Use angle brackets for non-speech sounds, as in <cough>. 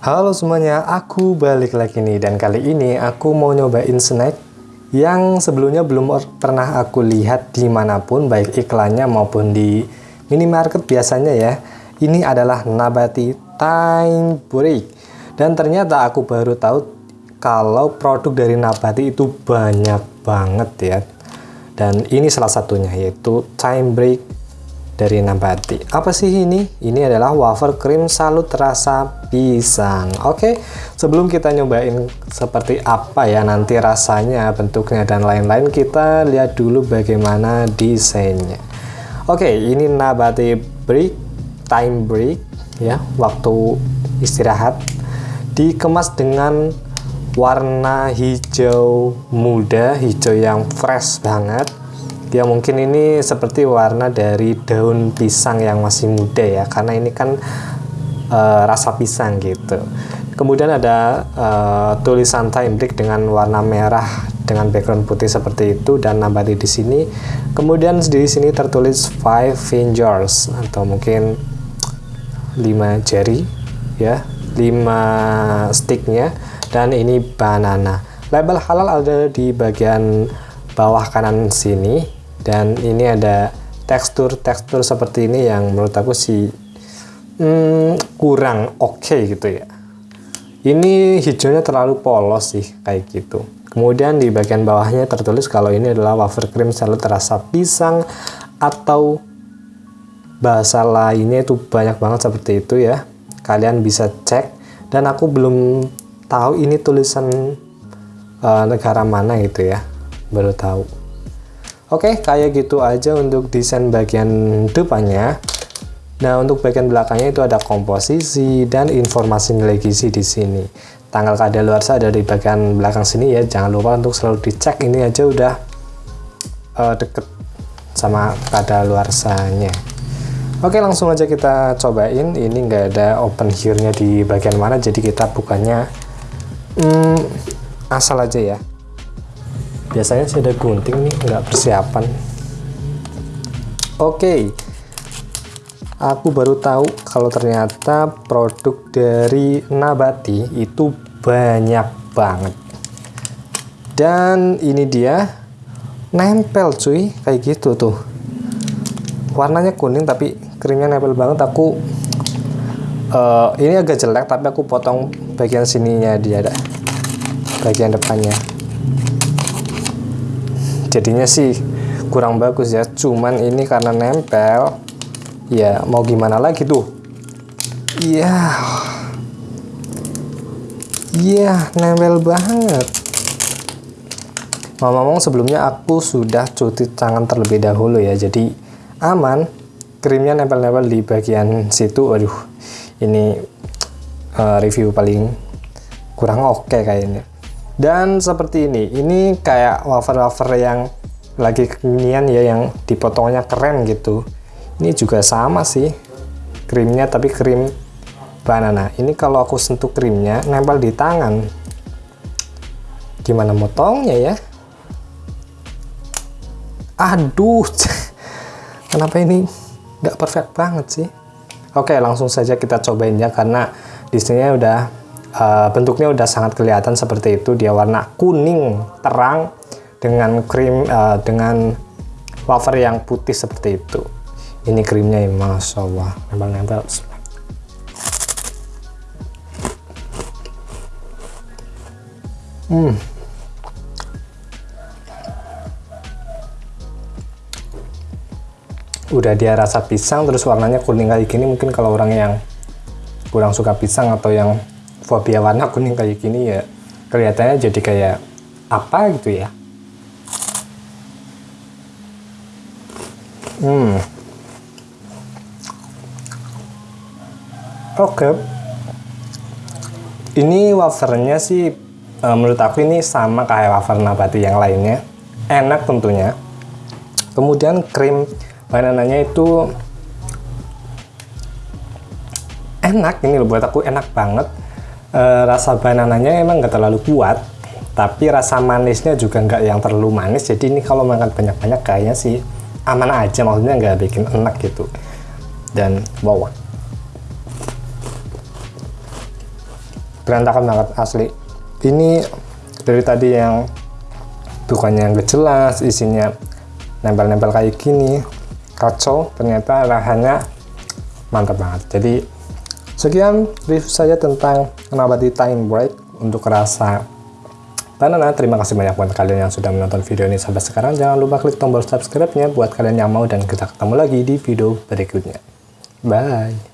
Halo semuanya, aku balik lagi nih dan kali ini aku mau nyobain snack yang sebelumnya belum pernah aku lihat di mana pun baik iklannya maupun di minimarket biasanya ya. Ini adalah Nabati Time Break dan ternyata aku baru tahu kalau produk dari Nabati itu banyak banget ya. Dan ini salah satunya yaitu Time Break dari Nabati. Apa sih ini? Ini adalah wafer krim salut rasa pisang. Oke, sebelum kita nyobain seperti apa ya nanti rasanya, bentuknya dan lain-lain, kita lihat dulu bagaimana desainnya. Oke, ini Nabati break, time break ya, waktu istirahat. Dikemas dengan warna hijau muda, hijau yang fresh banget ya mungkin ini seperti warna dari daun pisang yang masih muda ya karena ini kan uh, rasa pisang gitu. Kemudian ada uh, tulisan time break dengan warna merah dengan background putih seperti itu dan nambah di sini. Kemudian di sini tertulis five fingers atau mungkin lima jari ya lima sticknya dan ini banana. Label halal ada di bagian bawah kanan sini dan ini ada tekstur-tekstur seperti ini yang menurut aku sih hmm, kurang oke okay gitu ya. Ini hijaunya terlalu polos sih kayak gitu. Kemudian di bagian bawahnya tertulis kalau ini adalah wafer krim salut rasa pisang atau bahasa lainnya itu banyak banget seperti itu ya. Kalian bisa cek. Dan aku belum tahu ini tulisan uh, negara mana gitu ya. Baru tahu Oke, kayak gitu aja untuk desain bagian depannya. Nah, untuk bagian belakangnya itu ada komposisi dan informasi nilai gizi di sini. Tanggal kadaluarsa ada di bagian belakang sini ya. Jangan lupa untuk selalu dicek ini aja udah uh, deket sama kadaluarsanya. Oke, langsung aja kita cobain. Ini nggak ada open here-nya di bagian mana, jadi kita bukannya hmm, asal aja ya biasanya sih ada gunting nih nggak persiapan. Oke. Okay. aku baru tahu kalau ternyata produk dari Nabati itu banyak banget. Dan ini dia nempel cuy kayak gitu tuh. Warnanya kuning tapi krimnya nempel banget. Aku uh, ini agak jelek tapi aku potong bagian sininya dia ada bagian depannya jadinya sih kurang bagus ya. Cuman ini karena nempel ya mau gimana lagi tuh? Iya. Iya nempel banget. Ngomong-ngomong sebelumnya aku sudah cuci tangan terlebih dahulu ya. Jadi aman krimnya nempel-nempel di bagian situ. Waduh ini uh, review paling kurang oke okay kayaknya dan seperti ini ini kayak wafer-wafer yang lagi kekinian ya yang dipotongnya keren gitu. Ini juga sama sih krimnya tapi krim banana. Ini kalau aku sentuh krimnya nempel di tangan. Gimana motongnya ya? Aduh <laughs> kenapa ini nggak perfect banget sih? Oke langsung saja kita cobain ya karena di sini udah uh, bentuknya udah sangat kelihatan seperti itu. Dia warna kuning terang dengan krim uh, dengan wafer yang putih seperti itu. Ini krimnya ya Masya Allah. Nempel-nempel. Hmm. Udah dia rasa pisang terus warnanya kuning kayak gini mungkin kalau orang yang kurang suka pisang atau yang fobia warna kuning kayak gini ya kelihatannya jadi kayak apa gitu ya. Hmm. Oke. Okay. ini wafernya sih e, menurut aku ini sama kayak wafer nabati yang lainnya. Enak tentunya. Kemudian krim banananya itu enak ini loh buat aku enak banget e, rasa banananya emang nggak terlalu kuat tapi rasa manisnya juga nggak yang terlalu manis. Jadi ini kalau makan banyak-banyak kayaknya sih aman aja maksudnya nggak bikin enak gitu. Dan wow. Berantakan banget asli. Ini dari tadi yang bukannya yang jelas isinya nempel-nempel kayak gini kacau ternyata rasanya mantap banget. Jadi sekian review saya tentang nabati time break untuk rasa banana terima kasih banyak buat kalian yang sudah menonton video ini sampai sekarang. Jangan lupa klik tombol subscribe nya buat kalian yang mau dan kita ketemu lagi di video berikutnya. Bye